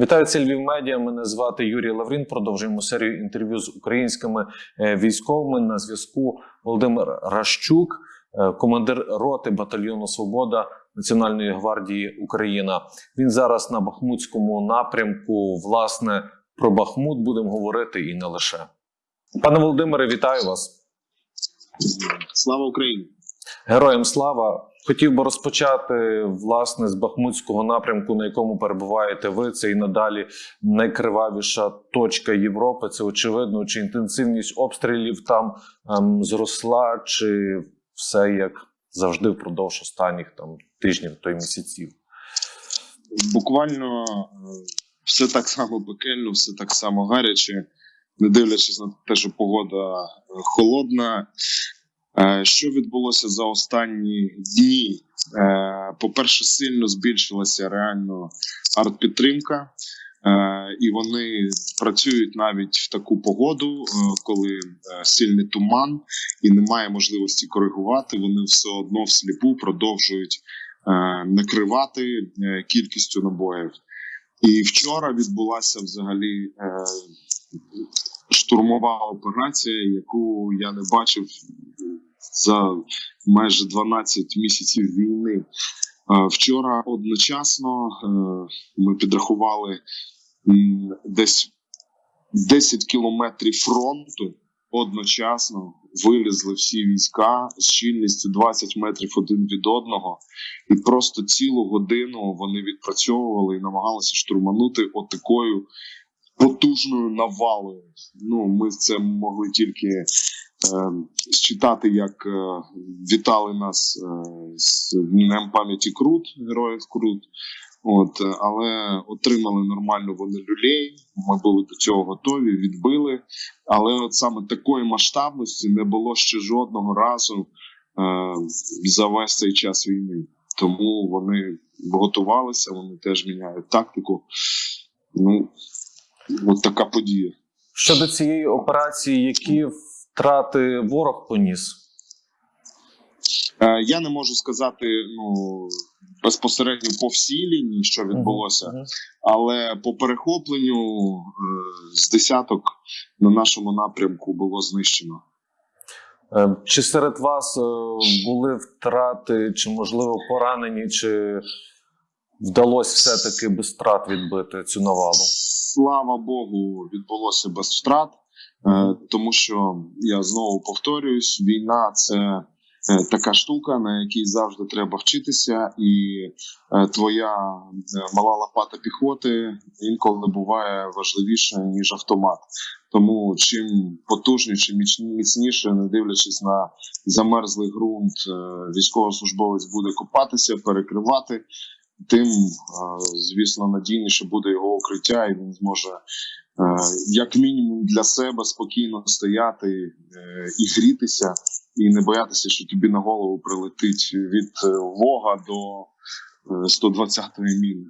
Вітаю це Львів Медіа. Мене звати Юрій Лаврін. Продовжуємо серію інтерв'ю з українськими е, військовими. На зв'язку Володимир Ращук, е, командир роти батальйону Свобода Національної гвардії Україна. Він зараз на Бахмутському напрямку. Власне про Бахмут будемо говорити і не лише. Пане Володимире, вітаю вас. Слава Україні! Героям слава! Хотів би розпочати власне з Бахмутського напрямку, на якому перебуваєте ви. Це і надалі найкривавіша точка Європи. Це очевидно, чи інтенсивність обстрілів там ем, зросла, чи все як завжди впродовж останніх там тижнів то й місяців. Буквально е, все так само пекельно, все так само гаряче, не дивлячись на те, що погода е, холодна. Е, Що відбулося за останні дні? Е, По-перше, сильно збільшилася реально артпідтримка, Е, і вони працюють навіть в таку погоду, коли сильний туман і немає можливості коригувати. Вони все одно всліпу продовжують накривати кількістю набоїв. І вчора відбулася взагалі штурмова операція, яку я не бачив за майже 12 місяців війни. Е, Вчора одночасно е, ми підрахували десь 10 кілометрів фронту. Одночасно вилізли всі війська з щільністю 20 метрів один від одного, і просто цілу годину вони відпрацьовували і намагалися штурманути отакою потужною навалою. Ну, ми це могли тільки е, считати, як е, вітали нас е, з Днем пам'яті Крут, героїв Крут. От, е, але отримали нормально вони люлей. Ми були до цього готові, відбили. Але от саме такої масштабності не було ще жодного разу е, за весь цей час війни. Тому вони готувалися, вони теж міняють тактику. Ну, от така подія. Щодо цієї операції, які втрати ворог поніс? Е, я не можу сказати ну, безпосередньо по всій лінії, що відбулося, але по перехопленню е, з десяток на нашому напрямку було знищено. Е, Чи серед вас були втрати, чи можливо поранені, чи вдалося все-таки без втрат відбити цю навалу? Слава Богу, відбулося без втрат, е, тому що я знову повторююсь: війна це е, така штука, на якій завжди треба вчитися, і е, твоя мала лопата піхоти інколи буває важливіше ніж автомат. Тому чим потужніше, міцні- міцніше, не дивлячись на замерзлий ґрунт, військовослужбовець буде копатися, перекривати. Тим, е, звісно, надійніше буде його укриття, і він зможе, е, як мінімум, для себе спокійно стояти е, і грітися, і не боятися, що тобі на голову прилетить від вога до е, 120-ї міни.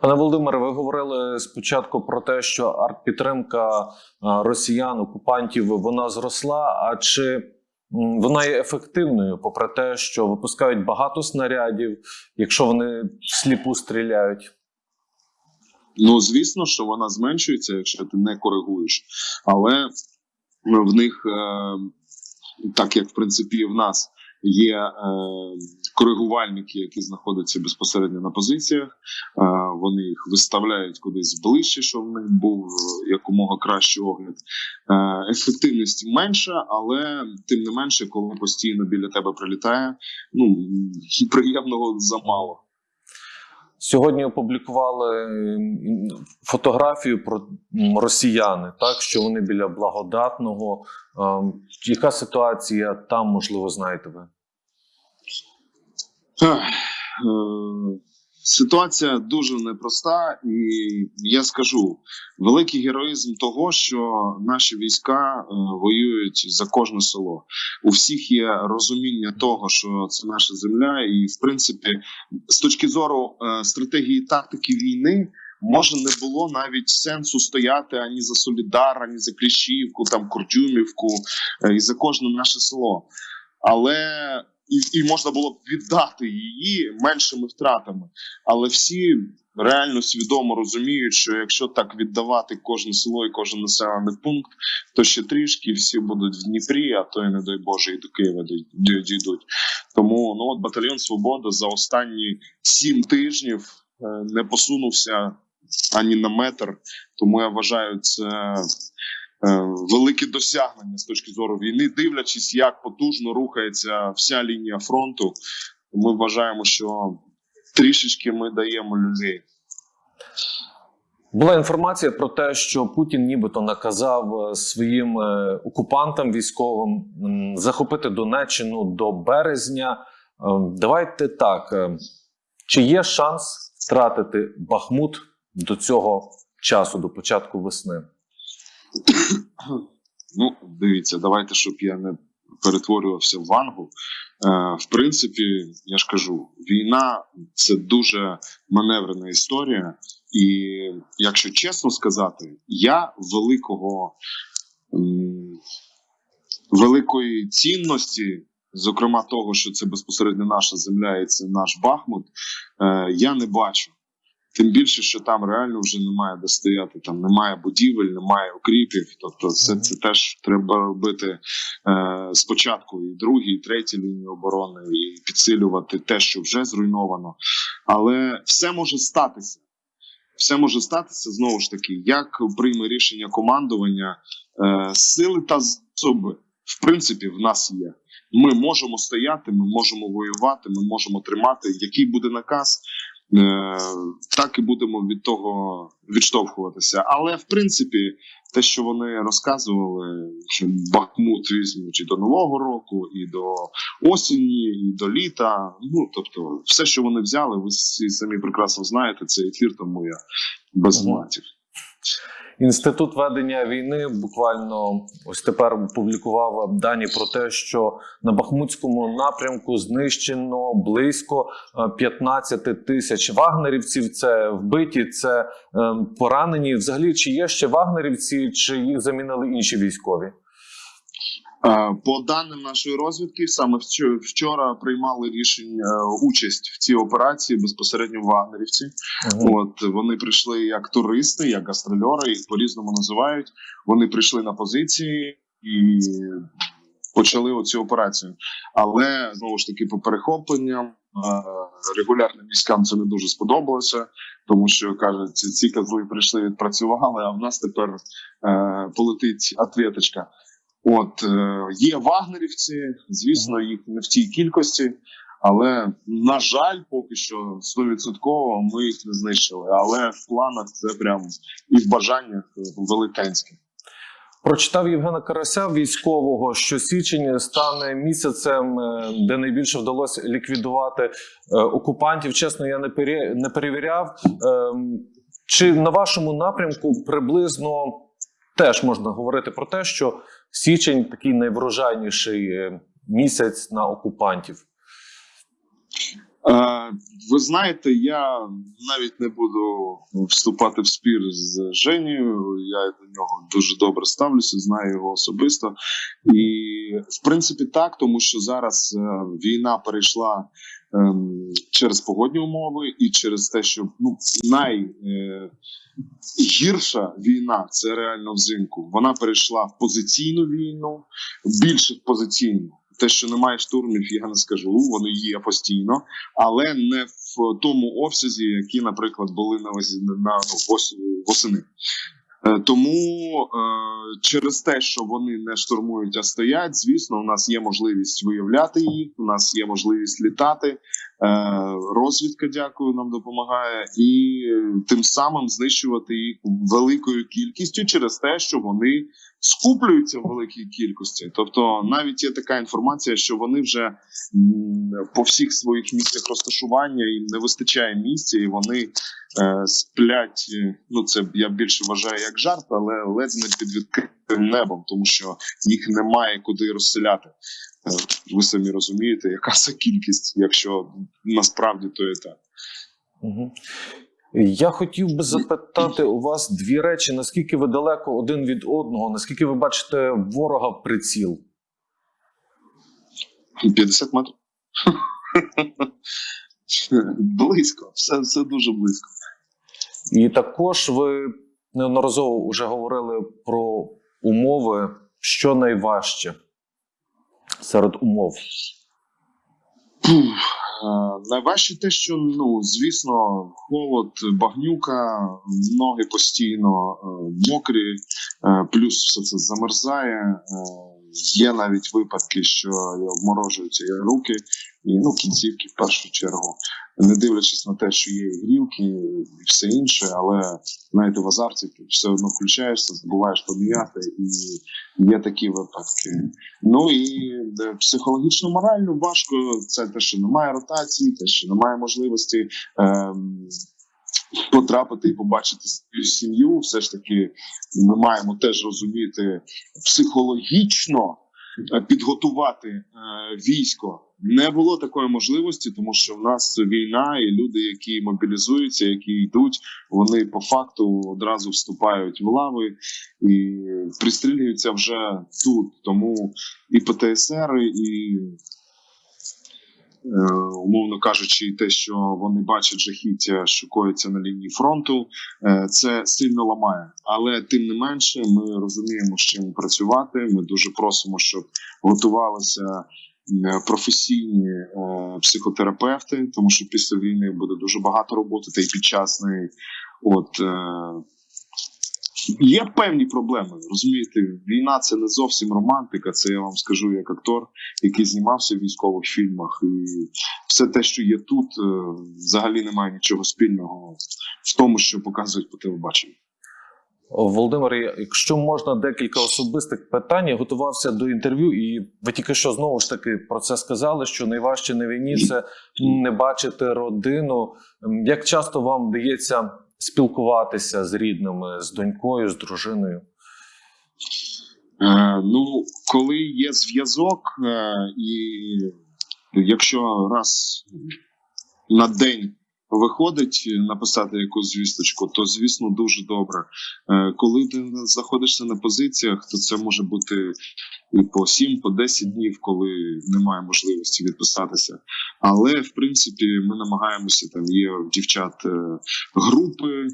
Пане Володимире, ви говорили спочатку про те, що артпідтримка росіян, окупантів, вона зросла. А чи вона є ефективною, попри те, що випускають багато снарядів, якщо вони сліпу стріляють? Ну, звісно, що вона зменшується, якщо ти не коригуєш. Але в них, е, так як в принципі і в нас, є е, коригувальники, які знаходяться безпосередньо на позиціях. Е, вони їх виставляють кудись ближче, щоб в них був якомога кращий огляд. Е, ефективність менша, але тим не менше, коли постійно біля тебе прилітає, ну приємного замало. Сьогодні опублікували фотографію про росіяни, так що вони біля благодатного. Ем, Яка ситуація там, можливо, знаєте ви? Е, Ситуація дуже непроста, і я скажу великий героїзм того, що наші війська е, воюють за кожне село. У всіх є розуміння того, що це наша земля, і в принципі, з точки зору е, стратегії тактики війни. Може, не було навіть сенсу стояти ані за Солідар, ані за Кліщівку, там Курдюмівку е, і за кожне наше село. Але і, і можна було б віддати її меншими втратами. Але всі реально свідомо розуміють, що якщо так віддавати кожне село і кожен населений пункт, то ще трішки всі будуть в Дніпрі, а то й не дай Боже, і до Києва дій- дійдуть. Тому ну от батальйон Свобода за останні сім тижнів е, не посунувся ані на метр. Тому я вважаю це велике досягнення з точки зору війни, дивлячись, як потужно рухається вся лінія фронту. Ми вважаємо, що трішечки ми даємо людей. Була інформація про те, що Путін нібито наказав е, своїм е, окупантам військовим захопити Донеччину до березня. Е, Давайте так: чи є шанс втратити Бахмут до цього часу, до початку весни? Ну, дивіться, давайте, щоб я не перетворювався в вангу. Е, в принципі, я ж кажу, війна це дуже маневрена історія. І якщо чесно сказати, я великого м, великої цінності, зокрема того, що це безпосередньо наша земля і це наш Бахмут, е, я не бачу. Тим більше, що там реально вже немає де стояти, там немає будівель, немає укріпів. Тобто, це, це теж треба робити е, спочатку і другі, і треті лінії оборони, і підсилювати те, що вже зруйновано. Але все може статися. Все може статися знову ж таки, як прийме рішення командування, е, сили та засоби, в принципі, в нас є. Ми можемо стояти, ми можемо воювати, ми можемо тримати. Який буде наказ, так і будемо від того відштовхуватися. Але в принципі, те, що вони розказували, що Бахмут візьмуть і до Нового року, і до осені, і до літа. Ну тобто, все, що вони взяли, ви всі самі прекрасно знаєте. Це ефір, тому я без матів. Інститут ведення війни буквально ось тепер опублікував дані про те, що на Бахмутському напрямку знищено близько е, 15 тисяч вагнерівців. Це вбиті, це е, поранені. Взагалі, чи є ще вагнерівці, чи їх замінили інші військові? Е, По даним нашої розвідки, саме вчора приймали рішення е, участь в цій операції безпосередньо вагнерівці. Мгм. От вони прийшли як туристи, як гастрольори, їх по-різному називають. Вони прийшли на позиції і почали оцю операцію. Але знову ж таки, по перехопленням е, регулярним військам це не дуже сподобалося, тому що кажуть, ці, ці козли прийшли, відпрацювали, а в нас тепер е, полетить ответочка. От е, є вагнерівці, звісно, їх не в тій кількості. Але на жаль, поки що 100% ми їх не знищили. Але в планах це прям і в бажаннях велетенське. Прочитав Євгена Карася, військового, що січень стане місяцем, е, де найбільше вдалося ліквідувати е, окупантів. Чесно, я не пере- не перевіряв. Ем, Чи на вашому напрямку приблизно теж можна говорити про те, що січень такий найврожайніший е, місяць на окупантів? Е, ви знаєте, я навіть не буду вступати в спір з Женєю. Я до нього дуже добре ставлюся, знаю його особисто. І в принципі так, тому що зараз е, війна перейшла через погодні умови і через те, що ну найгірша війна це реально взимку. Вона перейшла в позиційну війну, більше в позиційну. Те, що немає штурмів, я не скажу. Вони є постійно, але не в тому обсязі, які, наприклад, були на на ну, восени. Е, Тому е, через те, що вони не штурмують, а стоять, звісно, у нас є можливість виявляти їх. У нас є можливість літати. Е, розвідка, дякую, нам допомагає, і е, тим самим знищувати їх великою кількістю через те, що вони скуплюються в великій кількості. Тобто, навіть є така інформація, що вони вже по всіх своїх місцях розташування їм не вистачає місця, і вони е, сплять. Ну це я більше вважаю як жарт, але ледь не під відкритим небом, тому що їх немає куди розселяти. Е, Ви самі розумієте, яка це кількість, якщо насправді то і так. Угу. Я хотів би запитати у вас дві речі: наскільки ви далеко один від одного, наскільки ви бачите ворога в приціл? 50 метрів. близько, все, все дуже близько. І також ви неодноразово вже говорили про умови, що найважче серед умов. Е, Найважче те, що ну звісно, холод, багнюка, ноги постійно е, мокрі, е, плюс все це замерзає. Е, Є навіть випадки, що обморожуються і руки, і ну кінцівки в першу чергу, не дивлячись на те, що є і грілки і все інше, але знаєте, в азарті ти все одно включаєшся, забуваєш поміняти, і є такі випадки. Ну і е, психологічно морально важко. Це те, що немає ротації, те, що немає можливості ем, потрапити і побачити свою сім'ю. Все ж таки, ми маємо теж розуміти психологічно е, підготувати е, військо. Не було такої можливості, тому що в нас війна, і люди, які мобілізуються, які йдуть, вони по факту одразу вступають в лави і пристрілюються вже тут. Тому і ПТСР, і умовно кажучи, те, що вони бачать жахіття, що коїться на лінії фронту, е, це сильно ламає. Але тим не менше, ми розуміємо, з чим працювати. Ми дуже просимо, щоб готувалися е, професійні е, психотерапевти, тому що після війни буде дуже багато роботи, та й під час неї. От е, є певні проблеми. Розумієте, війна це не зовсім романтика. Це я вам скажу як актор, який знімався в військових фільмах, і все те, що є тут, е, взагалі немає нічого спільного в тому, що показують по телебаченню. Володимир, якщо можна декілька особистих питань, я готувався до інтерв'ю, і ви тільки що знову ж таки про це сказали, що найважче на війні це не бачити родину. Як часто вам вдається спілкуватися з рідними, з донькою, з дружиною? Е, ну, коли є зв'язок, е, і якщо раз на день виходить написати якусь звісточку, то звісно дуже добре. Е, коли ти знаходишся на позиціях, то це може бути і по 7, по 10 днів, коли немає можливості відписатися. Але в принципі ми намагаємося там є дівчат е, групи, е,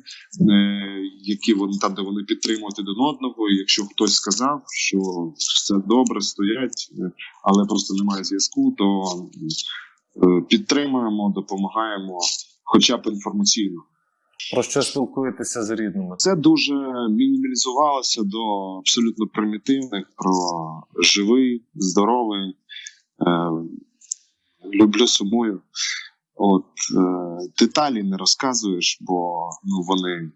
які вони там, де вони підтримують один одного. І якщо хтось сказав, що все добре, стоять, е, але просто немає зв'язку, то підтримуємо, допомагаємо, хоча б інформаційно. Про що спілкуєтеся з рідними? Це дуже мінімалізувалося до абсолютно примітивних про живий, здоровий. Люблю сумую. От е, деталі не розказуєш, бо ну вони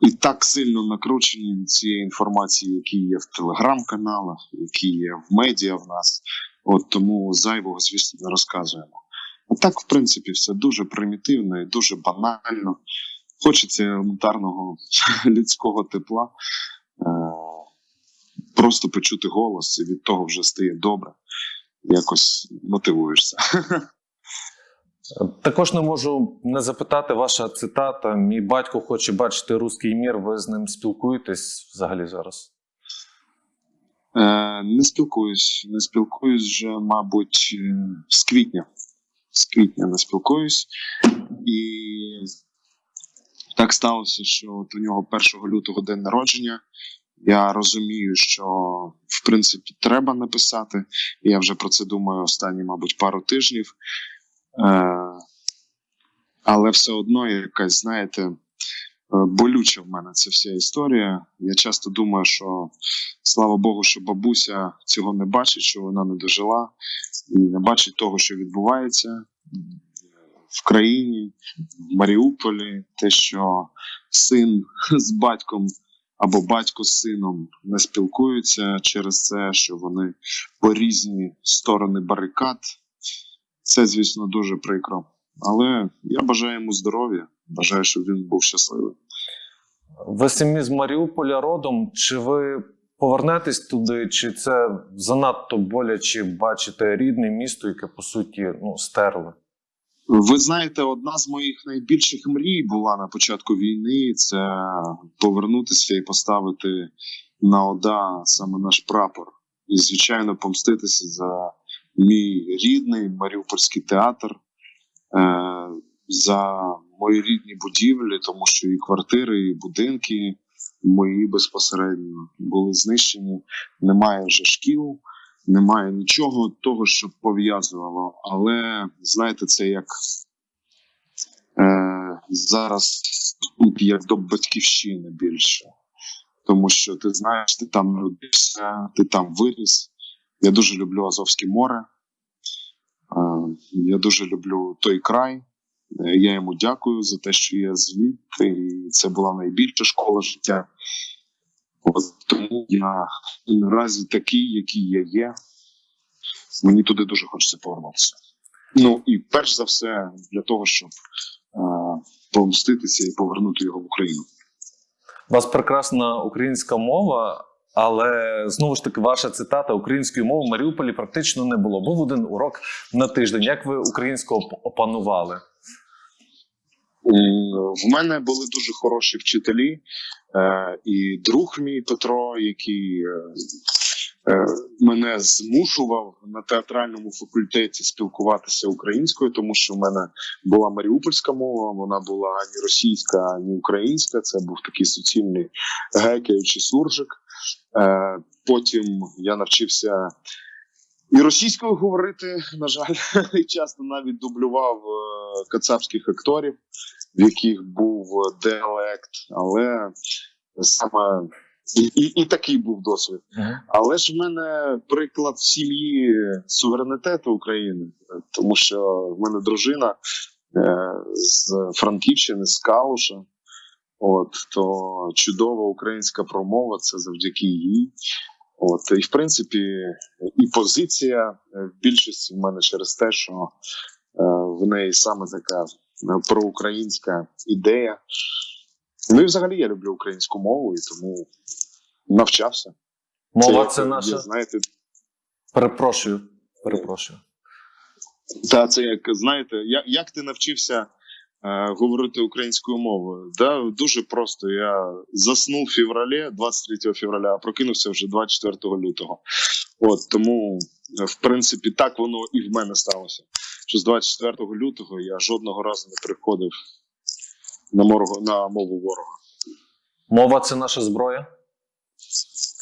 і так сильно накручені від цієї інформації, які є в телеграм-каналах, які є в медіа в нас. От тому зайвого, звісно, не розказуємо. А так, в принципі, все дуже примітивно і дуже банально. Хочеться елементарного людського тепла. Е, просто почути голос, і від того вже стає добре. Якось мотивуєшся. Також не можу не запитати ваша цитата. Мій батько хоче бачити руський мір. Ви з ним спілкуєтесь взагалі зараз? Е, не спілкуюсь. Не спілкуюсь вже, мабуть, е, з квітня. З квітня не спілкуюсь. І так сталося, що от у нього 1 лютого день народження. Я розумію, що в принципі треба написати. Я вже про це думаю останні, мабуть, пару тижнів. Е, але все одно якась, знаєте, е, болюча в мене ця вся історія. Я часто думаю, що слава Богу, що бабуся цього не бачить, що вона не дожила, і не бачить того, що відбувається в країні, в Маріуполі, те, що син з батьком або батько з сином не спілкуються через це, що вони по різні сторони барикад. Це, звісно, дуже прикро. Але я бажаю йому здоров'я, бажаю, щоб він був щасливий. Ви самі з Маріуполя родом. Чи ви повернетесь туди, чи це занадто боляче бачите рідне місто, яке по суті ну, стерли? Ви знаєте, одна з моїх найбільших мрій була на початку війни це повернутися і поставити на ОДА саме наш прапор. І, звичайно, помститися за мій рідний Маріупольський театр. Е, за мої рідні будівлі, тому що і квартири, і будинки мої безпосередньо були знищені. Немає вже шкіл, немає нічого того, що пов'язувало. Але знаєте, це як е, зараз тут як до батьківщини більше. Тому що ти знаєш, ти там народився, ти там виріс. Я дуже люблю Азовське море. Е, Я дуже люблю той край. Е, Я йому дякую за те, що я звідти, і це була найбільша школа життя. Тому я наразі такий, який я є. Мені туди дуже хочеться повернутися. Ну і перш за все для того, щоб е, помститися і повернути його в Україну. У вас прекрасна українська мова, але знову ж таки, ваша цитата української мови в Маріуполі практично не було. Був один урок на тиждень. Як ви українську опанували? В мене були дуже хороші вчителі, е, і друг мій Петро, який е, е, мене змушував на театральному факультеті спілкуватися українською, тому що в мене була маріупольська мова, вона була ані російська, ані українська. Це був такий суцільний гекаючий суржик. Е, Потім я навчився. І російською говорити, на жаль, часто навіть дублював кацапських акторів, в яких був діалект, але саме і, і, і такий був досвід. Але ж в мене приклад в сім'ї суверенітету України, тому що в мене дружина е, з Франківщини, з Калуша. От то чудова українська промова, це завдяки їй. От і в принципі, і позиція е, в більшості в мене через те, що е, в неї саме така е, проукраїнська ідея. Ну і взагалі я люблю українську мову, і тому навчався. Мова це є, наша. знаєте, Перепрошую. Перепрошую. та це як знаєте, як, як ти навчився е, говорити українською мовою? Да, дуже просто. Я заснув в февралі, 23 февраля, а прокинувся вже 24 лютого. От тому, е, в принципі, так воно і в мене сталося. Що з 24 лютого я жодного разу не приходив на моргу на мову ворога. Мова це наша зброя.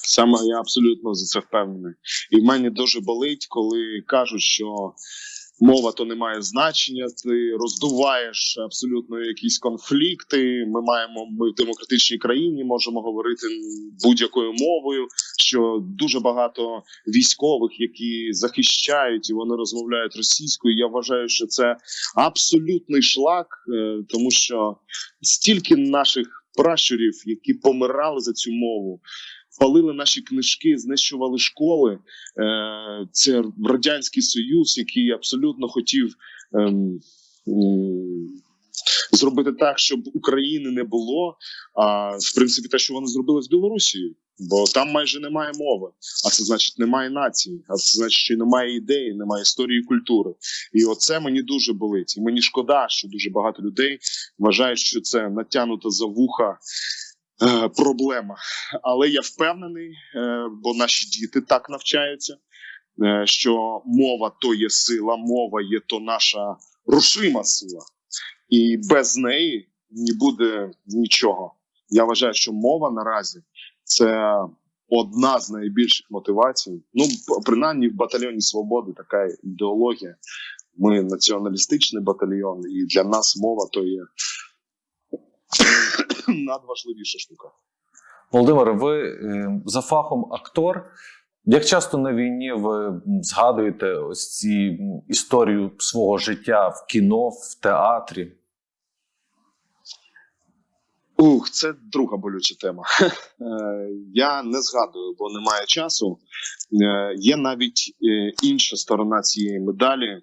Саме я абсолютно за це впевнений. І в мене дуже болить, коли кажуть, що мова то не має значення, ти роздуваєш абсолютно якісь конфлікти. Ми маємо ми в демократичній країні можемо говорити будь-якою мовою. Що дуже багато військових, які захищають і вони розмовляють російською. Я вважаю, що це абсолютний шлак, е, тому що стільки наших пращурів, які помирали за цю мову палили наші книжки, знищували школи. Е, Це радянський союз, який абсолютно хотів ем, зробити так, щоб України не було. А в принципі, те, що вони зробили з Білорусією, бо там майже немає мови. А це значить немає нації, а це значить, що немає ідеї, немає історії і культури. І оце мені дуже болить. І мені шкода, що дуже багато людей вважають, що це натягнута за вуха. Е, Проблема, але я впевнений, е, бо наші діти так навчаються, е, що мова то є сила, мова є то наша рушима сила, і без неї не буде нічого. Я вважаю, що мова наразі це одна з найбільших мотивацій. Ну, принаймні в батальйоні свободи така ідеологія. Ми націоналістичний батальйон, і для нас мова то є надважливіша штука. Володимире, ви е, за фахом актор. Як часто на війні ви згадуєте ось ці історію свого життя в кіно, в театрі? Ух, це друга болюча тема. Е, Я не згадую, бо немає часу. Е, Є навіть інша сторона цієї медалі.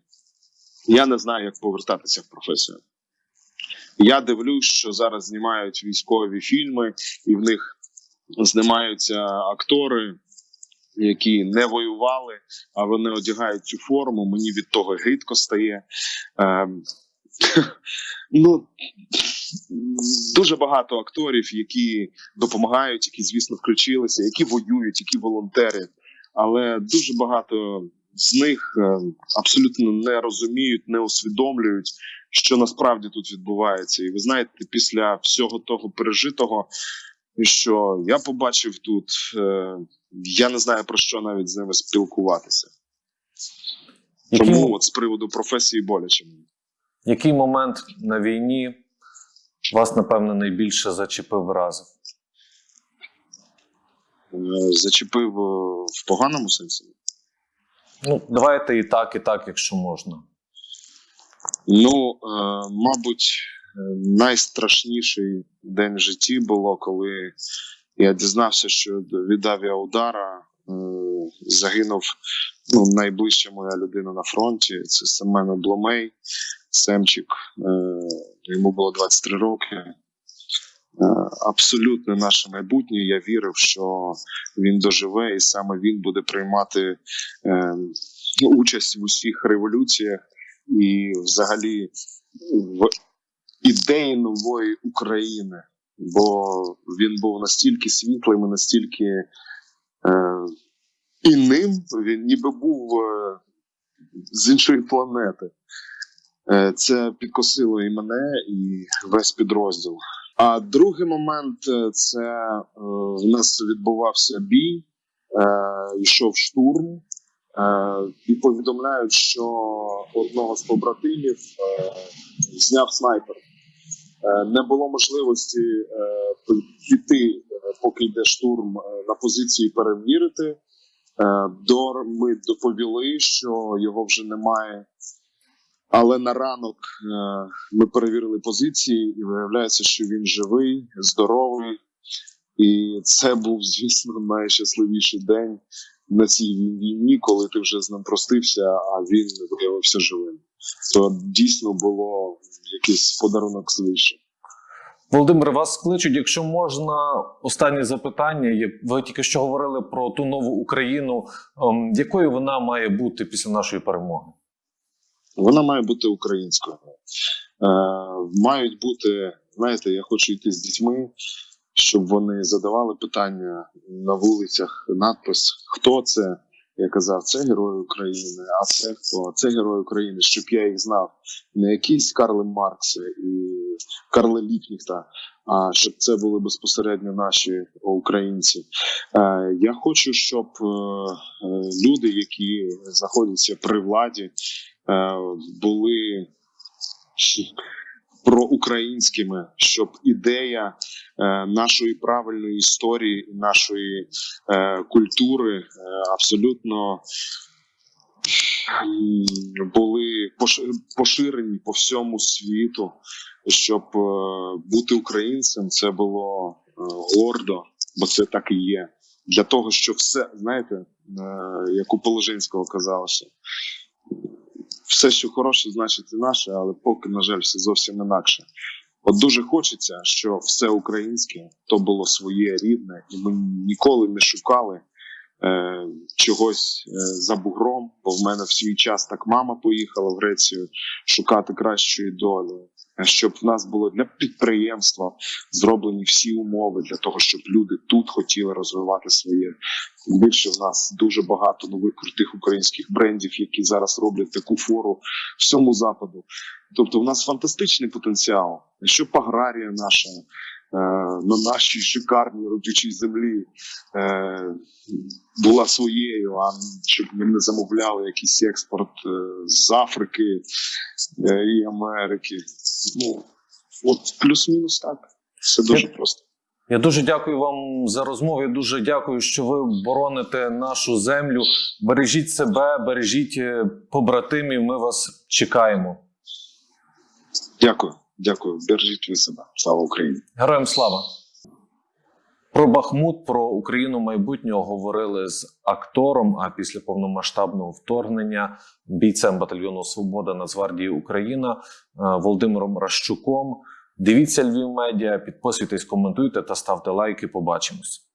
Я не знаю, як повертатися в професію. Я дивлюсь, що зараз знімають військові фільми, і в них знімаються актори, які не воювали, а вони одягають цю форму. Мені від того гидко стає. Ем, Ну, дуже багато акторів, які допомагають, які, звісно, включилися, які воюють, які волонтери. Але дуже багато з них е, абсолютно не розуміють, не усвідомлюють, що насправді тут відбувається. І ви знаєте, після всього того пережитого, що я побачив тут, е, я не знаю про що навіть з ними спілкуватися. Який, Тому от з приводу професії боляче мені. який момент на війні вас, напевно, найбільше зачепив вразив? Е, Зачепив в поганому сенсі. Ну, давайте і так, і так, якщо можна. Ну, е, мабуть, е, найстрашніший день в житті було, коли я дізнався, що від авіаудара е, загинув ну, найближча моя людина на фронті. Це Семен Обломей, Семчик. Е, йому було 23 роки. Е, Абсолютно наше майбутнє. Я вірив, що він доживе, і саме він буде приймати е, участь в усіх революціях і взагалі в ідеї нової України. Бо він був настільки світлим і настільки е, інним, він ніби був е, з іншої планети. Е, це підкосило і мене, і весь підрозділ. А другий момент е, це е, в нас відбувався бій, е, йшов штурм, і повідомляють, що одного з побратимів зняв снайпер. Не було можливості піти, поки йде штурм, на позиції перевірити. Е, до ми доповіли, що його вже немає. Але на ранок е, ми перевірили позиції, і виявляється, що він живий, здоровий. І це був, звісно, найщасливіший день на цій війні, коли ти вже з ним простився, а він виявився живим. То дійсно було якийсь подарунок свише. Володимир, вас кличуть, якщо можна, останнє запитання. Ви тільки що говорили про ту нову Україну. Ем, Якою вона має бути після нашої перемоги? Вона має бути українською. Е, мають бути, знаєте, я хочу йти з дітьми, щоб вони задавали питання на вулицях, надпис Хто це? Я казав, це герой України, а це хто? Це герой України, щоб я їх знав. Не якісь Карли Маркси і Карли Ліпніхта, а щоб це були безпосередньо наші українці. Е, я хочу, щоб е, люди, які знаходяться при владі, були проукраїнськими, щоб ідея е, нашої правильної історії нашої е, культури е, абсолютно були поширені по всьому світу, щоб е, бути українцем це було е, гордо, бо це так і є. Для того, щоб все, знаєте, е, як у Положинського казалося, все, що хороше, значить і наше, але поки, на жаль, все зовсім інакше. От дуже хочеться, що все українське то було своє рідне, і ми ніколи не шукали е, чогось е, за бугром. Бо в мене в свій час так мама поїхала в Грецію шукати кращої долі. Щоб в нас було для підприємства зроблені всі умови для того, щоб люди тут хотіли розвивати своє. Більше в нас дуже багато нових крутих українських брендів, які зараз роблять таку фору всьому западу. Тобто, в нас фантастичний потенціал. Щоб аграрія наша е, на нашій шикарній родючій землі е, була своєю, а щоб ми не замовляли якийсь експорт е, з Африки е, і Америки. Ну от плюс-мінус так. Все дуже просто. Я дуже дякую вам за розмову. Я дуже дякую, що ви бороните нашу землю. Бережіть себе, бережіть е, побратимів. Ми вас чекаємо. Дякую, дякую. Бережіть ви себе. Слава Україні! Героям слава! Про Бахмут, про Україну майбутнього говорили з актором. А після повномасштабного вторгнення бійцем батальйону Свобода Нацгвардії Україна е, Володимиром Ращуком. Дивіться Львів медіа, підписуйтесь, коментуйте та ставте лайки. Побачимось.